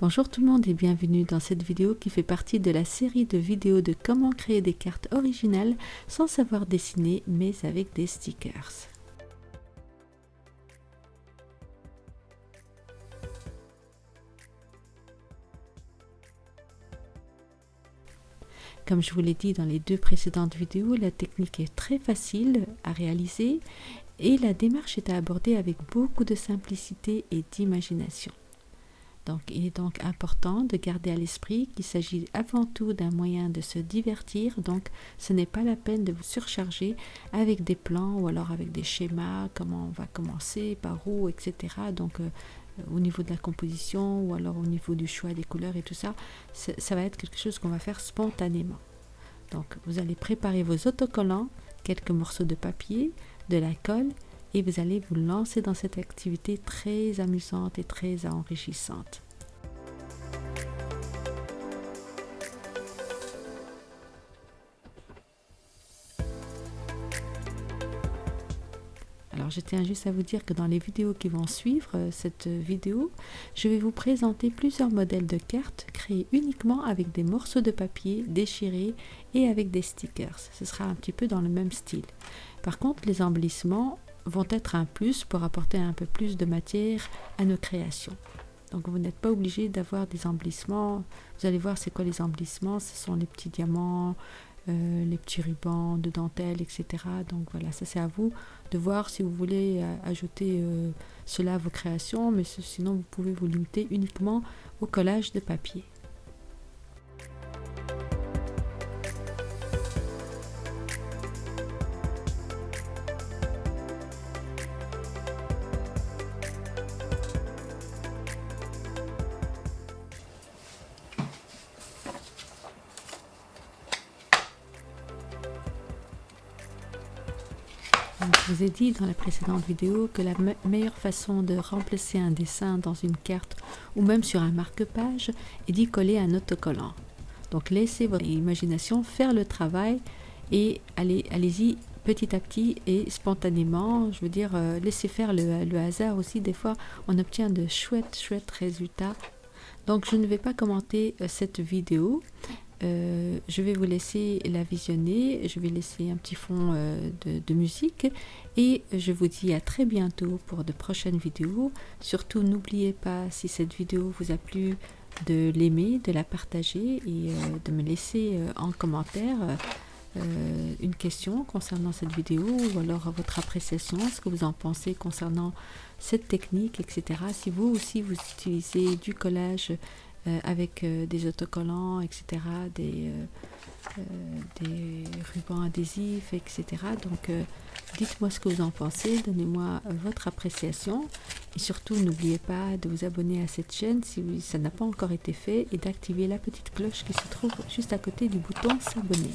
Bonjour tout le monde et bienvenue dans cette vidéo qui fait partie de la série de vidéos de comment créer des cartes originales sans savoir dessiner mais avec des stickers. Comme je vous l'ai dit dans les deux précédentes vidéos, la technique est très facile à réaliser et la démarche est à aborder avec beaucoup de simplicité et d'imagination. Donc, il est donc important de garder à l'esprit qu'il s'agit avant tout d'un moyen de se divertir. Donc, ce n'est pas la peine de vous surcharger avec des plans ou alors avec des schémas, comment on va commencer, par où, etc. Donc, euh, au niveau de la composition ou alors au niveau du choix des couleurs et tout ça, ça va être quelque chose qu'on va faire spontanément. Donc, vous allez préparer vos autocollants, quelques morceaux de papier, de la colle et vous allez vous lancer dans cette activité très amusante et très enrichissante. Alors je tiens juste à vous dire que dans les vidéos qui vont suivre euh, cette vidéo, je vais vous présenter plusieurs modèles de cartes créés uniquement avec des morceaux de papier déchirés et avec des stickers. Ce sera un petit peu dans le même style. Par contre, les embellissements vont être un plus pour apporter un peu plus de matière à nos créations. Donc vous n'êtes pas obligé d'avoir des embellissements. Vous allez voir c'est quoi les embellissements. Ce sont les petits diamants, euh, les petits rubans de dentelle, etc. Donc voilà, ça c'est à vous de voir si vous voulez euh, ajouter euh, cela à vos créations. Mais sinon vous pouvez vous limiter uniquement au collage de papier. Je vous ai dit dans la précédente vidéo que la meilleure façon de remplacer un dessin dans une carte ou même sur un marque-page est d'y coller un autocollant. Donc laissez votre imagination faire le travail et allez-y petit à petit et spontanément. Je veux dire, euh, laissez faire le, hasard aussi. Des fois, on obtient de chouettes, chouettes résultats. Donc je ne vais pas commenter euh, cette vidéo. Euh, je vais vous laisser la visionner, je vais laisser un petit fond euh, de, musique et je vous dis à très bientôt pour de prochaines vidéos. Surtout n'oubliez pas si cette vidéo vous a plu de l'aimer, de la partager et euh, de me laisser en commentaire une question concernant cette vidéo ou alors votre appréciation, ce que vous en pensez concernant cette technique, etc. Si vous aussi vous utilisez du collage avec euh, des autocollants, etc., euh, des rubans adhésifs, etc. Donc, dites-moi ce que vous en pensez, donnez-moi votre appréciation et surtout n'oubliez pas de vous abonner à cette chaîne si ça n'a pas encore été fait et d'activer la petite cloche qui se trouve juste à côté du bouton s'abonner.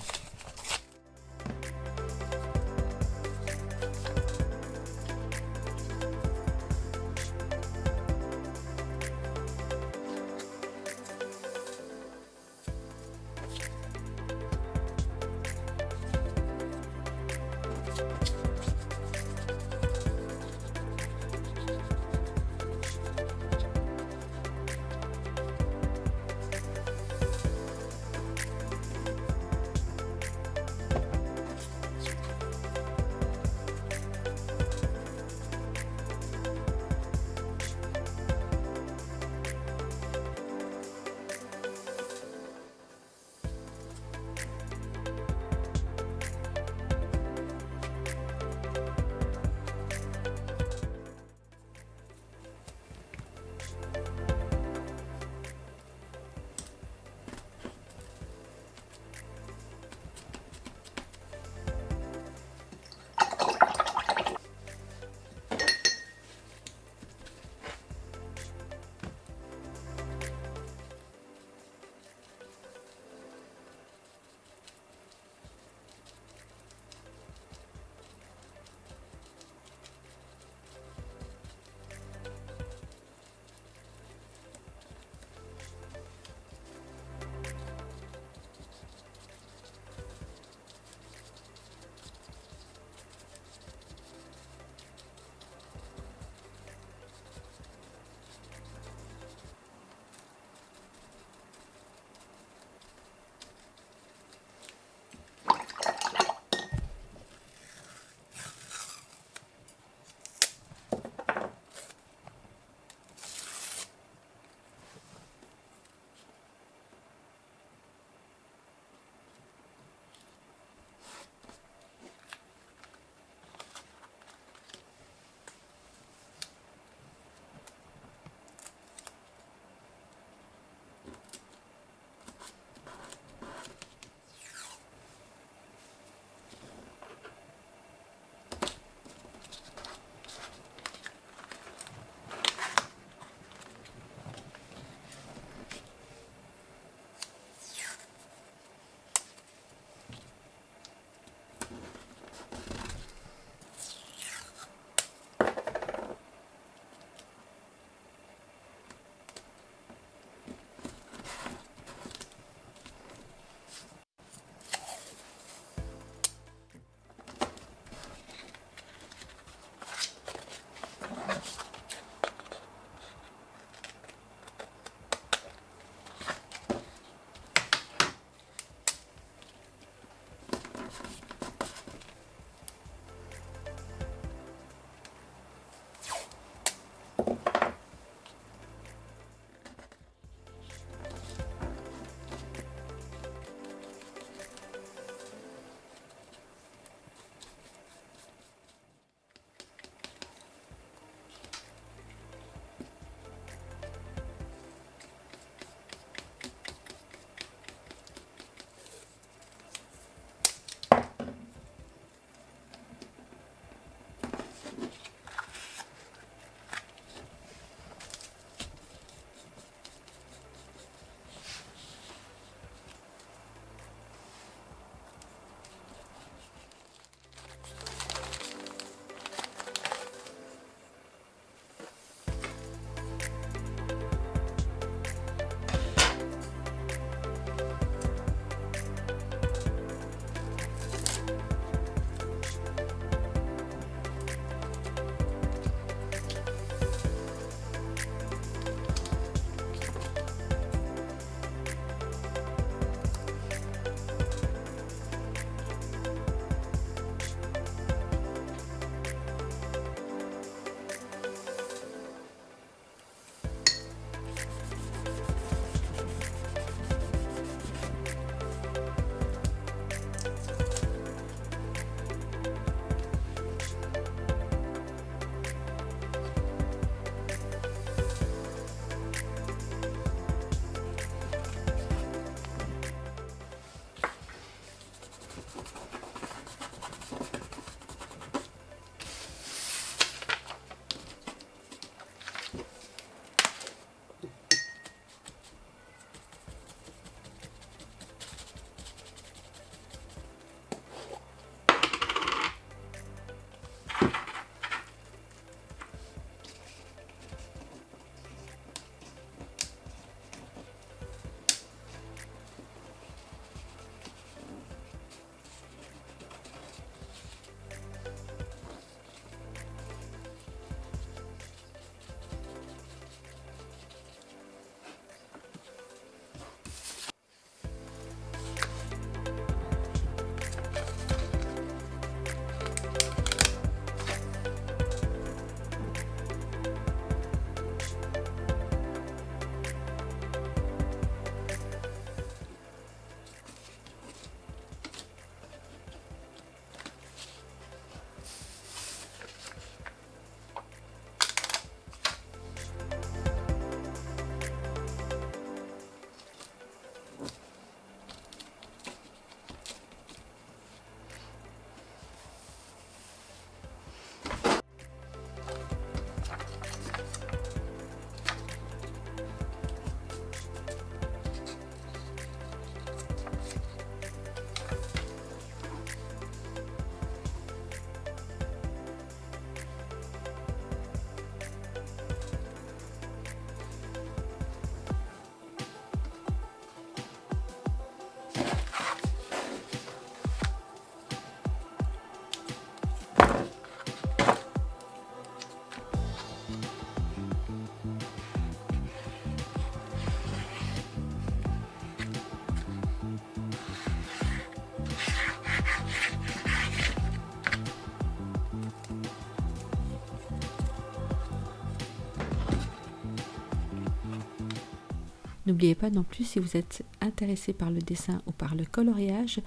N'oubliez pas non plus, si vous êtes intéressé par le dessin ou par le coloriage,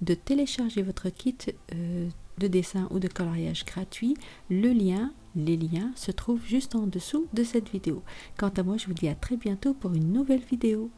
de télécharger votre kit euh, de dessin ou de coloriage gratuit. Le lien, les liens se trouvent juste en dessous de cette vidéo. Quant à moi, je vous dis à très bientôt pour une nouvelle vidéo.